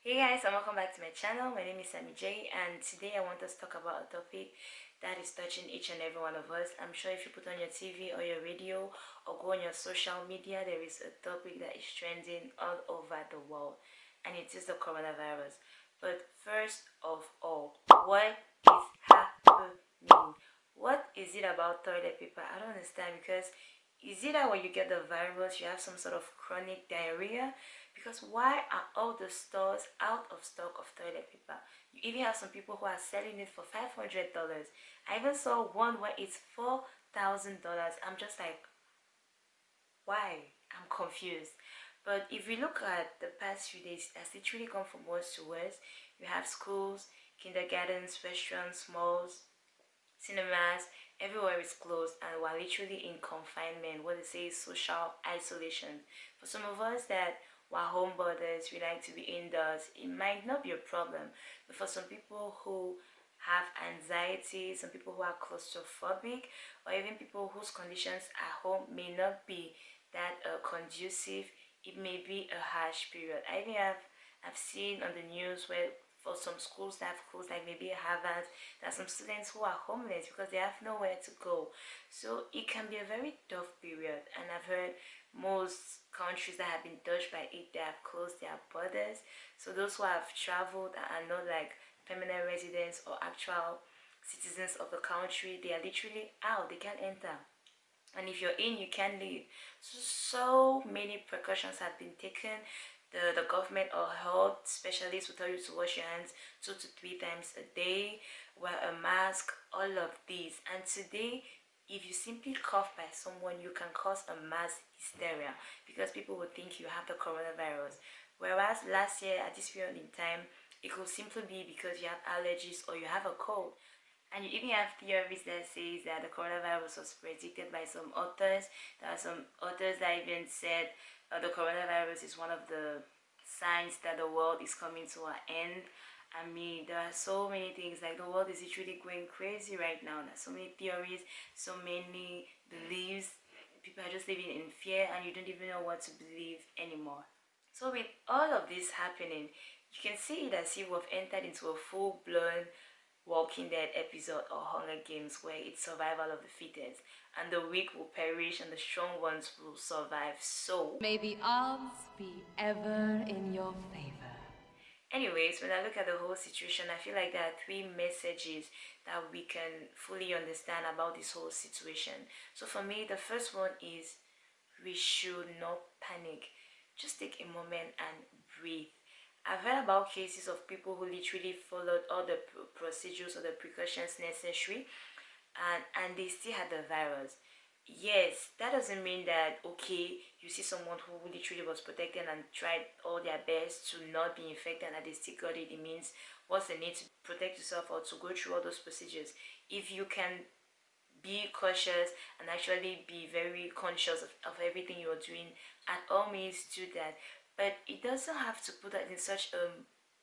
Hey guys and welcome back to my channel. My name is Sammy J and today I want us to talk about a topic that is touching each and every one of us. I'm sure if you put on your TV or your radio or go on your social media there is a topic that is trending all over the world and it is the coronavirus. But first of all, what is happening? What is it about toilet paper? I don't understand because is it that when you get the virus you have some sort of chronic diarrhea? Because why are all the stores out of stock of toilet paper? You even have some people who are selling it for $500 I even saw one where it's $4,000 I'm just like why? I'm confused. But if we look at the past few days as literally gone from worse to worse you have schools kindergartens restaurants malls cinemas everywhere is closed and we're literally in confinement what they say is social isolation. For some of us that we're homeboarders we like to be indoors it might not be a problem. But for some people who have anxiety some people who are claustrophobic or even people whose conditions at home may not be that uh, conducive it may be a harsh period. I think i've i've seen on the news where for some schools that have closed like maybe Harvard there are some students who are homeless because they have nowhere to go. So it can be a very tough period and I've heard most countries that have been touched by it they have closed their borders. So those who have traveled and are not like permanent residents or actual citizens of the country they are literally out they can't enter. And if you're in you can leave. So, so many precautions have been taken the, the government or health specialists will tell you to wash your hands two to three times a day, wear a mask, all of these. And today, if you simply cough by someone, you can cause a mass hysteria because people will think you have the coronavirus. Whereas last year at this period in time, it could simply be because you have allergies or you have a cold. And you even have theories that says that the coronavirus was predicted by some authors. There are some authors that even said uh, the coronavirus is one of the signs that the world is coming to an end I mean, there are so many things, like the world is literally going crazy right now. There's so many theories, so many beliefs. People are just living in fear and you don't even know what to believe anymore. So with all of this happening, you can see that we've entered into a full-blown Walking Dead episode or Hunger Games where it's survival of the fittest and the weak will perish and the strong ones will survive. So, may the odds be ever in your favor. Anyways, when I look at the whole situation, I feel like there are three messages that we can fully understand about this whole situation. So for me, the first one is we should not panic. Just take a moment and breathe I've heard about cases of people who literally followed all the procedures or the precautions necessary and, and they still had the virus. Yes, that doesn't mean that, okay, you see someone who literally was protected and tried all their best to not be infected and they still got it. It means what's the need to protect yourself or to go through all those procedures. If you can be cautious and actually be very conscious of, of everything you're doing, at all means do that but it doesn't have to put that in such a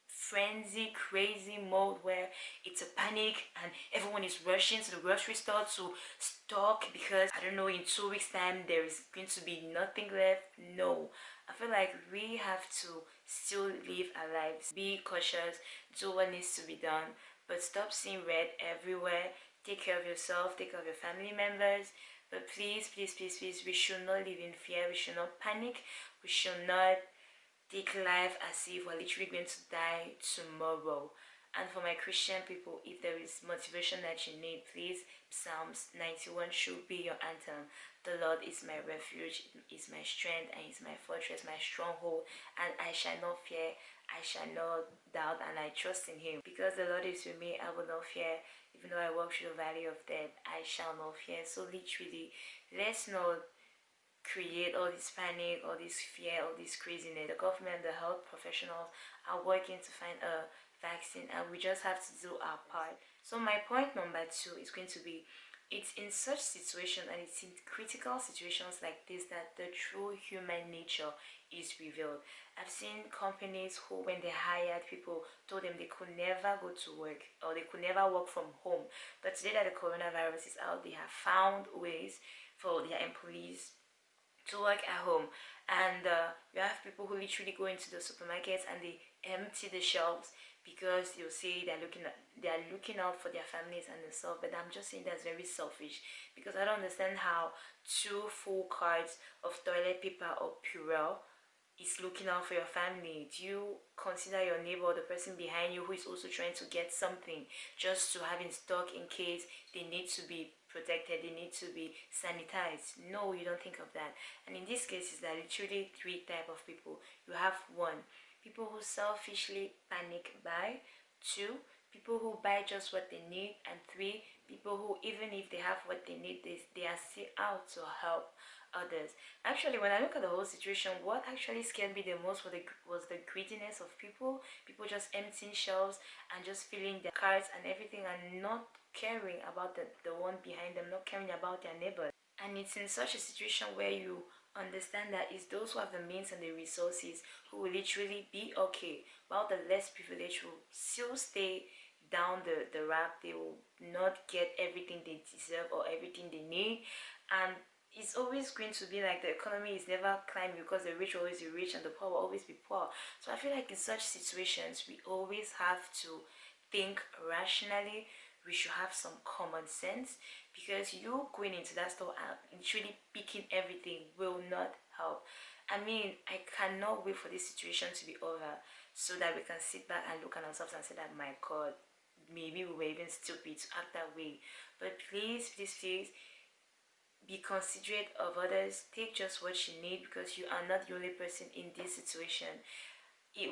frenzy crazy mode where it's a panic and everyone is rushing to the grocery store to stock because i don't know in two weeks time there is going to be nothing left. No. I feel like we have to still live our lives. Be cautious. Do what needs to be done. But stop seeing red everywhere. Take care of yourself. Take care of your family members. But please please please please we should not live in fear. We should not panic. We should not take life as if we're literally going to die tomorrow. And for my christian people if there is motivation that you need please psalms 91 should be your anthem. The lord is my refuge is my strength and is my fortress my stronghold and i shall not fear i shall not doubt and i trust in him. Because the lord is with me i will not fear. Even though i walk through the valley of death i shall not fear. So literally let's not create all this panic, all this fear, all this craziness. The government, the health professionals are working to find a vaccine and we just have to do our part. So my point number two is going to be it's in such situations and it's in critical situations like this that the true human nature is revealed. I've seen companies who when they hired people told them they could never go to work or they could never work from home. But today that the coronavirus is out, they have found ways for their employees to work at home. And uh, you have people who literally go into the supermarkets and they empty the shelves because you see they're looking they're looking out for their families and themselves but i'm just saying that's very selfish because i don't understand how two full cards of toilet paper or purell is looking out for your family. Do you consider your neighbor or the person behind you who is also trying to get something just to have in stock in case they need to be protected they need to be sanitized. No you don't think of that. And in this case is there literally three type of people. You have one people who selfishly panic buy. Two people who buy just what they need. And three people who even if they have what they need they, they are still out to help others. Actually when i look at the whole situation what actually scared me the most was the, was the greediness of people. People just emptying shelves and just filling their carts and everything and not caring about the, the one behind them not caring about their neighbor and it's in such a situation where you understand that it's those who have the means and the resources who will literally be okay while the less privileged will still stay down the the rack. They will not get everything they deserve or everything they need. And it's always going to be like the economy is never climbing because the rich will always be rich and the poor will always be poor. So i feel like in such situations we always have to think rationally we should have some common sense because you going into that store um, and truly picking everything will not help. I mean i cannot wait for this situation to be over so that we can sit back and look at ourselves and say that my god maybe we were even stupid to act that way. But please please please be considerate of others. Take just what you need because you are not the only person in this situation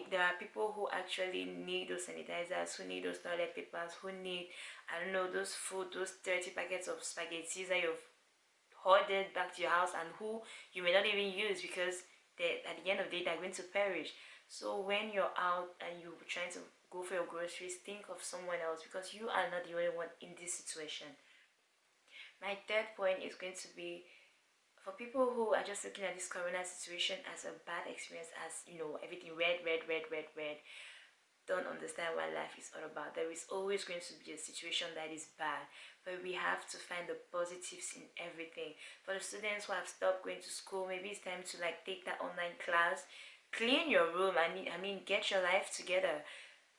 there are people who actually need those sanitizers who need those toilet papers who need i don't know those food those 30 packets of spaghetti that you've hoarded back to your house and who you may not even use because they at the end of the day they're going to perish. So when you're out and you're trying to go for your groceries think of someone else because you are not the only one in this situation. My third point is going to be for people who are just looking at this corona situation as a bad experience as you know everything red red red red red don't understand what life is all about. There is always going to be a situation that is bad but we have to find the positives in everything. For the students who have stopped going to school maybe it's time to like take that online class clean your room i mean i mean get your life together.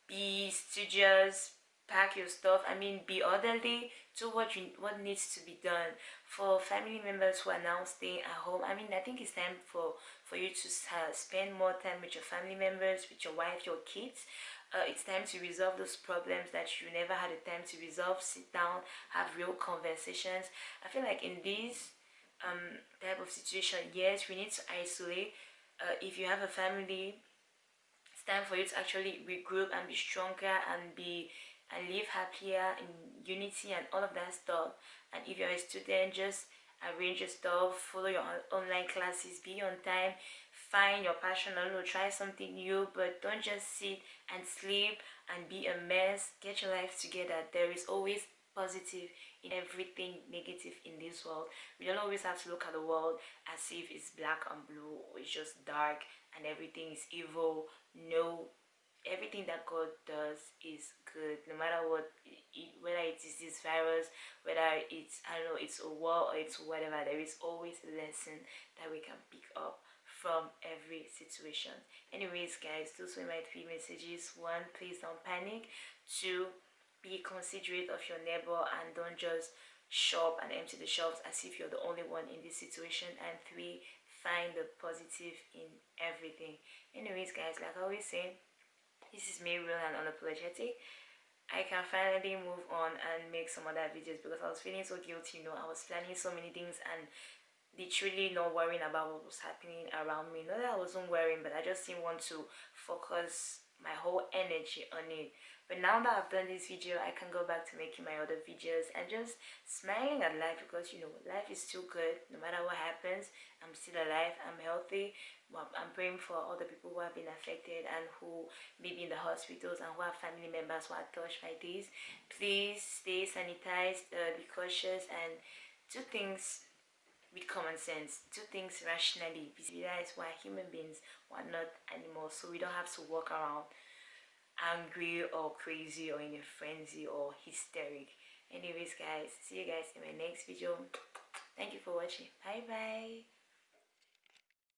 Be studious pack your stuff i mean be orderly do what you what needs to be done. For family members who are now staying at home i mean i think it's time for for you to uh, spend more time with your family members with your wife your kids. Uh, it's time to resolve those problems that you never had the time to resolve. Sit down have real conversations. I feel like in this um type of situation yes we need to isolate. Uh, if you have a family it's time for you to actually regroup and be stronger and be and live happier in unity and all of that stuff. And if you're a student just arrange your stuff follow your online classes be on time find your passion don't try something new but don't just sit and sleep and be a mess. Get your life together. There is always positive in everything negative in this world. We don't always have to look at the world as if it's black and blue or it's just dark and everything is evil. No everything that God does is good no matter what whether it is this virus whether it's I don't know it's a war or it's whatever there is always a lesson that we can pick up from every situation. Anyways guys those were my three messages. One please don't panic. Two be considerate of your neighbor and don't just shop and empty the shelves as if you're the only one in this situation. And three find the positive in everything. Anyways guys like i always say this is me real and unapologetic I can finally move on and make some other videos because I was feeling so guilty, you know, I was planning so many things and literally not worrying about what was happening around me. Not that I wasn't worrying, but I just didn't want to focus my whole energy on it. But now that I've done this video I can go back to making my other videos and just smiling at life because you know life is still good. No matter what happens I'm still alive I'm healthy I'm praying for all the people who have been affected and who may be in the hospitals and who have family members who are touched by this. Please stay sanitized uh, be cautious and do things with common sense do things rationally realize we're human beings we're not animals so we don't have to walk around angry or crazy or in a frenzy or hysteric. Anyways guys see you guys in my next video. Thank you for watching. Bye bye